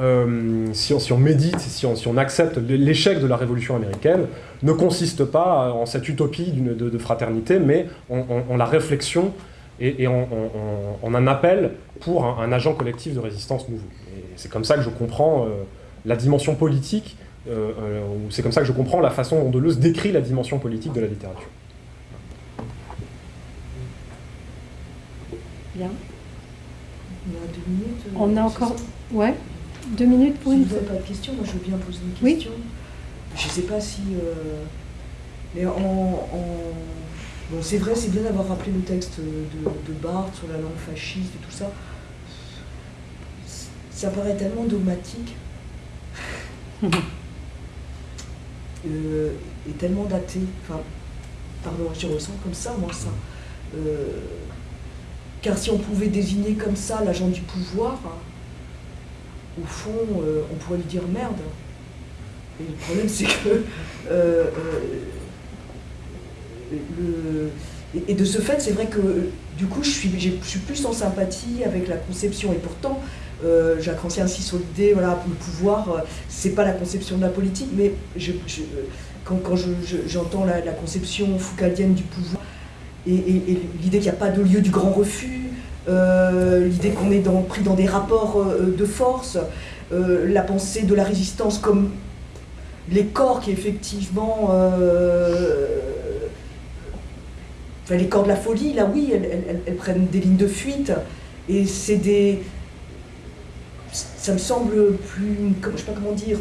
euh, si, on, médite, si on, accepte l'échec de la Révolution américaine, ne consiste pas en cette utopie de, fraternité, mais en, la réflexion et, en, un appel pour un, agent collectif de résistance nouveau. C'est comme ça que je comprends euh, la dimension politique, euh, c'est comme ça que je comprends la façon dont Deleuze décrit la dimension politique de la littérature. Bien. On a encore... Ouais deux minutes pour si une vous n'avez pas de questions, moi je veux bien poser une question. Je ne sais pas si... Euh, mais en... Bon, c'est vrai, c'est bien d'avoir rappelé le texte de, de, Barthes sur la langue fasciste et tout ça. Ça paraît tellement dogmatique. Euh, et tellement daté. Enfin, pardon, je ressens comme ça, moi, ça. Euh, car si on pouvait désigner comme ça l'agent du pouvoir, au fond, euh, on pourrait lui dire merde. Et le problème, c'est que. Euh, euh, et, de ce fait, c'est vrai que du coup, je suis, plus en sympathie avec la conception. Et pourtant, Jacques Rancière insiste sur l'idée, voilà, le pouvoir, c'est pas la conception de la politique, mais quand, j'entends la, conception foucaldienne du pouvoir et, l'idée qu'il n'y a pas de lieu du grand refus, euh, l'idée qu'on est pris dans des rapports euh, de force, euh, la pensée de la résistance comme les corps qui effectivement... Enfin, les corps de la folie, là oui, elles, prennent des lignes de fuite. Et c'est des... Ça me semble plus... Je ne sais pas comment dire...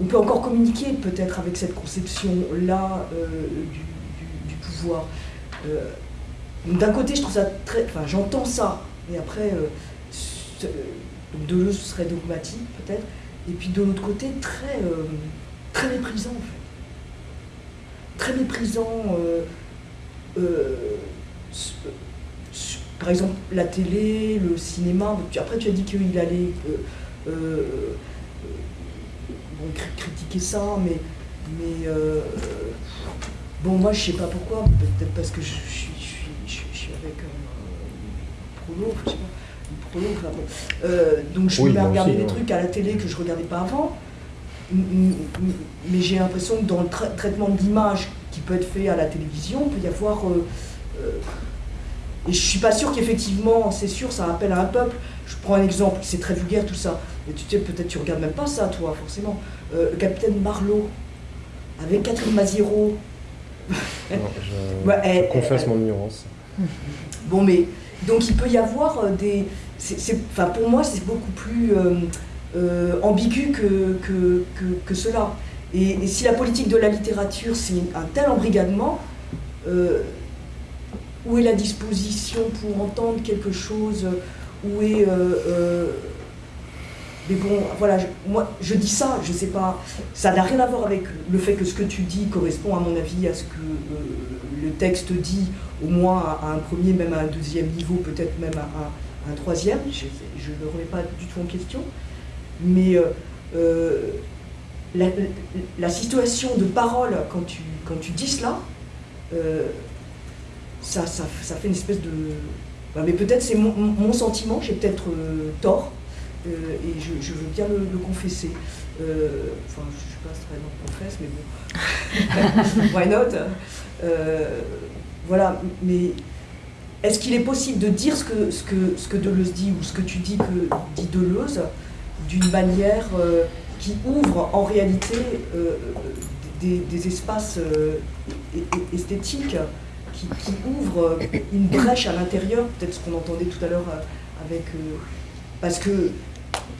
on peut encore communiquer peut-être avec cette conception-là du, pouvoir. D'un côté, je trouve ça très... Enfin, j'entends ça, mais après, euh, Deleuze serait dogmatique peut-être, et puis de l'autre côté, très, euh, très méprisant en fait. Très méprisant. Euh, euh, par exemple, la télé, le cinéma. Après, tu as dit qu'il allait bon, critiquer ça, mais, mais bon, moi, je sais pas pourquoi. Peut-être parce que je, suis avec un prolo, je sais pas, prolo, euh, donc je me mets à regarder des trucs à la télé que je regardais pas avant. Mais j'ai l'impression que dans le traitement de l'image qui peut être fait à la télévision, il peut y avoir. Euh, euh, et je suis pas sûr qu'effectivement, c'est sûr, ça rappelle à un peuple. Je prends un exemple, c'est très vulgaire tout ça. Mais tu sais, peut-être tu regardes même pas ça, toi, forcément. le capitaine Marlowe, avec Catherine Maziero. je, confesse mon ignorance. Bon, mais donc il peut y avoir euh, des. enfin, pour moi, c'est beaucoup plus euh, euh, ambigu que, que, cela. Et, si la politique de la littérature, c'est un tel embrigadement, où est la disposition pour entendre quelque chose Où est. mais bon, voilà, moi je dis ça, je sais pas, ça n'a rien à voir avec le fait que ce que tu dis correspond à mon avis à ce que le texte dit au moins à, un premier, même à un deuxième niveau, peut-être même à, un troisième. Je ne le remets pas du tout en question. Mais euh, euh, la, situation de parole, quand tu, quand tu dis cela, euh, ça, ça, ça, fait une espèce de... Bah, mais peut-être c'est mon, sentiment, j'ai peut-être tort, et je, veux bien le, confesser. enfin, je ne suis pas très dans confesse, mais bon. Why not voilà, mais est-ce qu'il est possible de dire ce que, ce, que, ce que Deleuze dit ou ce que tu dis que dit Deleuze d'une manière euh, qui ouvre en réalité euh, des, espaces euh, esthétiques, qui, qui une brèche à l'intérieur, peut-être ce qu'on entendait tout à l'heure avec... parce que,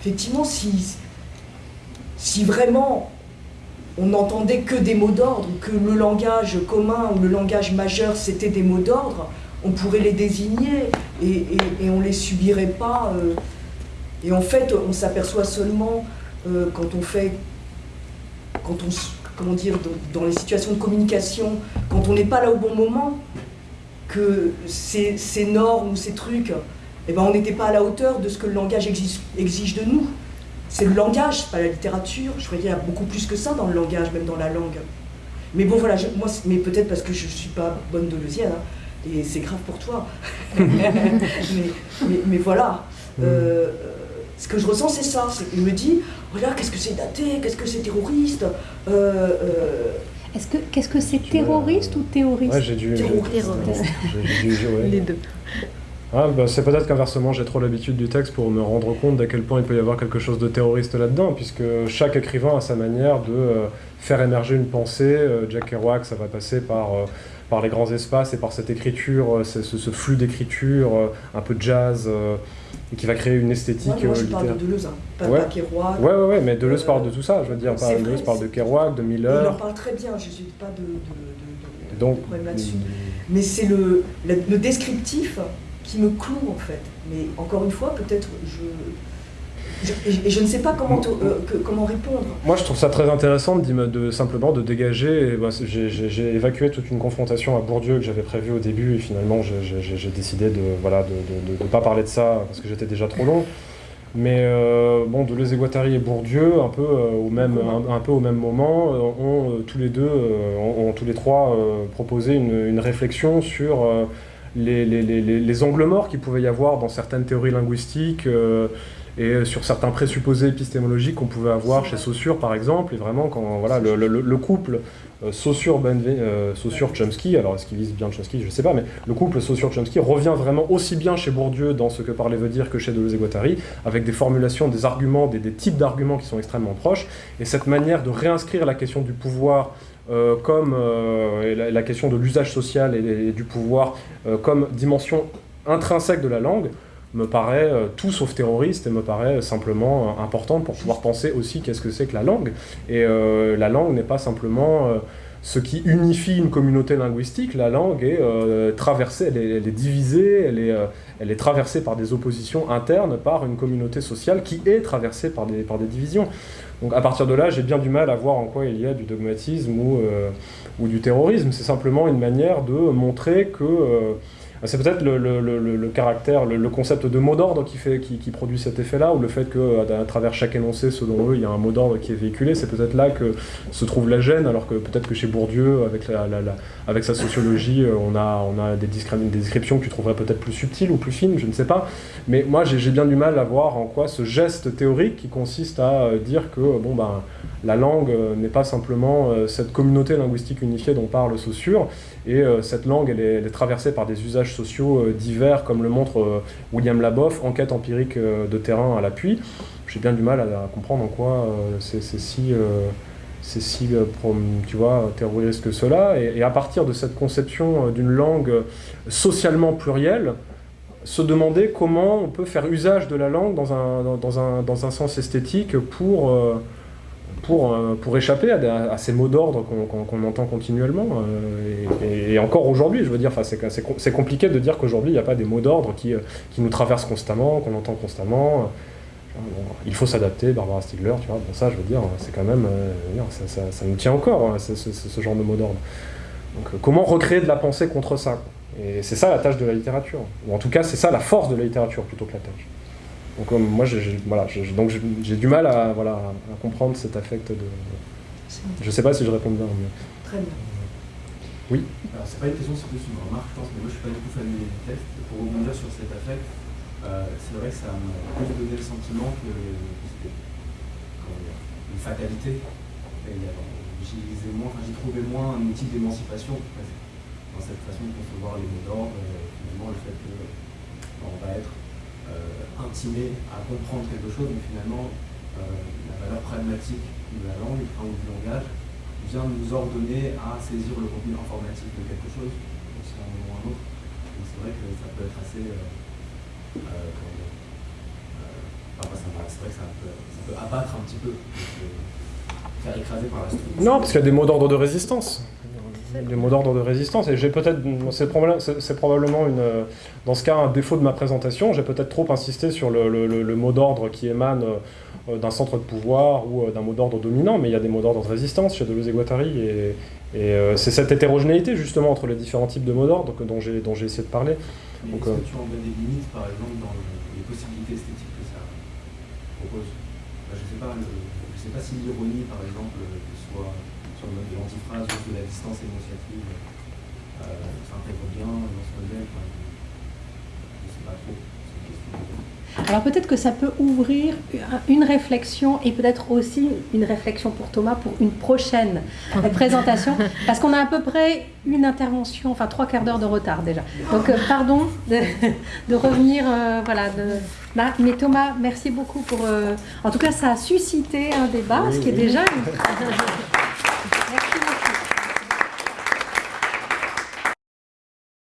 effectivement, si, si vraiment on n'entendait que des mots d'ordre, que le langage commun ou le langage majeur c'était des mots d'ordre, on pourrait les désigner et, on ne les subirait pas. Euh. et en fait, on s'aperçoit seulement euh, quand on fait, quand on, comment dire, dans, les situations de communication, quand on n'est pas là au bon moment, que ces, normes ou ces trucs, eh ben, on n'était pas à la hauteur de ce que le langage exige de nous c'est le langage, pas la littérature. Je croyais qu'il y a beaucoup plus que ça dans le langage, même dans la langue. Mais bon, voilà, moi, mais peut-être parce que je ne suis pas bonne de hein, et c'est grave pour toi. mais, voilà. Mm. Euh, ce que je ressens, c'est ça. C'est qu'il me dit, regarde, qu'est-ce que c'est daté, qu'est-ce que c'est terroriste euh, euh, Est-ce que, qu'est-ce que c'est terroriste ou théoriste ouais, j'ai dû, terroriste. Les deux. Ah, bah, c'est peut-être qu'inversement, j'ai trop l'habitude du texte pour me rendre compte d'à quel point il peut y avoir quelque chose de terroriste là-dedans, puisque chaque écrivain a sa manière de euh, faire émerger une pensée. Euh, Jack Kerouac, ça va passer par, euh, par les grands espaces et par cette écriture, ce, ce, flux d'écriture, un peu de jazz, qui va créer une esthétique moi, je parle de Deleuze, hein, pas, ouais. Kerouac. Ouais, ouais, ouais, mais Deleuze parle de tout ça, je veux dire. Deleuze parle de Kerouac, de Miller. Il en parle très bien, je n'ai pas de, de, de, problème là-dessus. Mais c'est le, le descriptif qui me cloue en fait. Mais encore une fois, peut-être je, et je ne sais pas comment, euh, comment répondre. Moi, je trouve ça très intéressant de, de simplement de dégager. Bah, j'ai évacué toute une confrontation à Bourdieu que j'avais prévue au début, et finalement, j'ai décidé de voilà de ne pas parler de ça parce que j'étais déjà trop long. Mais euh, bon, Deleuze et Guattari et Bourdieu, un peu, euh, au, même, un, peu au même moment, ont tous les deux, ont, tous les trois proposé une, une réflexion sur les, les, les, les, angles morts qu'il pouvait y avoir dans certaines théories linguistiques euh, et sur certains présupposés épistémologiques qu'on pouvait avoir chez Saussure par exemple, et vraiment quand voilà, le, le couple euh, Saussure, euh, Saussure Chomsky, alors est-ce qu'il vise bien Chomsky, je ne sais pas, mais le couple Saussure-Chomsky revient vraiment aussi bien chez Bourdieu dans ce que parler veut dire que chez Deleuze et Guattari, avec des formulations, des arguments, des, types d'arguments qui sont extrêmement proches, et cette manière de réinscrire la question du pouvoir euh, comme la, question de l'usage social et, du pouvoir comme dimension intrinsèque de la langue, me paraît tout sauf terroriste et me paraît simplement importante pour pouvoir penser aussi qu'est-ce que c'est que la langue. Et la langue n'est pas simplement ce qui unifie une communauté linguistique, la langue est euh, traversée, elle est, divisée, elle est, euh, elle est, traversée par des oppositions internes, par une communauté sociale qui est traversée par des, par des divisions. Donc à partir de là, j'ai bien du mal à voir en quoi il y a du dogmatisme ou, euh, ou du terrorisme. C'est simplement une manière de montrer que c'est peut-être le, caractère, le, concept de mot d'ordre qui, produit cet effet-là, ou le fait qu'à travers chaque énoncé, selon eux, il y a un mot d'ordre qui est véhiculé. C'est peut-être là que se trouve la gêne, alors que peut-être que chez Bourdieu, avec, sa sociologie, euh, on a, des, descriptions que tu trouverais peut-être plus subtiles ou plus fines, je ne sais pas. Mais moi, j'ai bien du mal à voir en quoi ce geste théorique qui consiste à euh, dire que bon, ben, la langue euh, n'est pas simplement cette communauté linguistique unifiée dont parle Saussure, et euh, cette langue, elle est, traversée par des usages sociaux euh, divers, comme le montre euh, William Laboff, enquête empirique de terrain à l'appui. J'ai bien du mal à, comprendre en quoi c'est si tu vois, terroriste que cela. Et, à partir de cette conception d'une langue socialement plurielle, se demander comment on peut faire usage de la langue dans un, dans un, dans un sens esthétique pour, pour, euh, pour échapper à, ces mots d'ordre qu'on entend continuellement. Euh, et, encore aujourd'hui, je veux dire, c'est compliqué de dire qu'aujourd'hui, il n'y a pas des mots d'ordre qui, euh, qui, nous traversent constamment, qu'on entend constamment. il faut s'adapter, Barbara Stigler, tu vois, bon ça, je veux dire, c'est quand même, ça, ça, nous tient encore, hein, ce, genre de mots d'ordre. Donc comment recréer de la pensée contre ça? Et c'est ça la tâche de la littérature. Ou en tout cas, c'est ça la force de la littérature plutôt que la tâche. Donc euh, moi, j'ai voilà, donc j'ai du mal à, voilà, à comprendre cet affect de... Je sais pas si je réponds bien. Mais... Très bien. Oui Alors c'est pas une question, c'est plus une remarque, je pense, mais moi je suis pas du tout familier du texte. Pour rebondir sur cet affect, euh, c'est vrai que ça m'a plus donné le sentiment que c'était une fatalité. J'y moins, j'y trouvais moins un outil d'émancipation dans cette façon de concevoir les mots d'ordre, finalement le fait que on va être euh, intimé à comprendre quelque chose, mais finalement, euh, la valeur pragmatique de la langue du langage vient nous ordonner à saisir le contenu informatique de quelque chose, aussi un moment ou un autre. Donc c'est vrai que ça peut être assez. Euh, c'est vrai que ça peut, ça peut, abattre un petit peu, faire écraser par la structure. Non, parce qu'il y a des mots d'ordre de résistance des mots d'ordre de résistance. Et j'ai peut-être, c'est probablement une, dans ce cas un défaut de ma présentation. J'ai peut-être trop insisté sur le, le, mot d'ordre qui émane euh, d'un centre de pouvoir ou euh, d'un mot d'ordre dominant, mais il y a des mots d'ordre de résistance chez Deleuze et Guattari. Et, et euh, c'est cette hétérogénéité justement entre les différents types de mots d'ordre dont j'ai dont j'ai essayé de parler. Donc, est-ce que tu en des limites, par exemple, dans les possibilités esthétiques que ça propose? Je ne sais pas, je sais pas si l'ironie, par exemple, soit sur de l'antiphrase ou de la distance émotionnelle, euh, s'intègre bien dans ce modèle. je ne sais pas trop. Alors peut-être que ça peut ouvrir une réflexion et peut-être aussi une réflexion pour Thomas pour une prochaine présentation, parce qu'on a à peu près une intervention, enfin trois quarts d'heure de retard déjà. Donc euh, pardon de, revenir, euh, voilà. Bah, mais Thomas, merci beaucoup pour. Euh, en tout cas, ça a suscité un débat, ce qui est déjà. Thank you.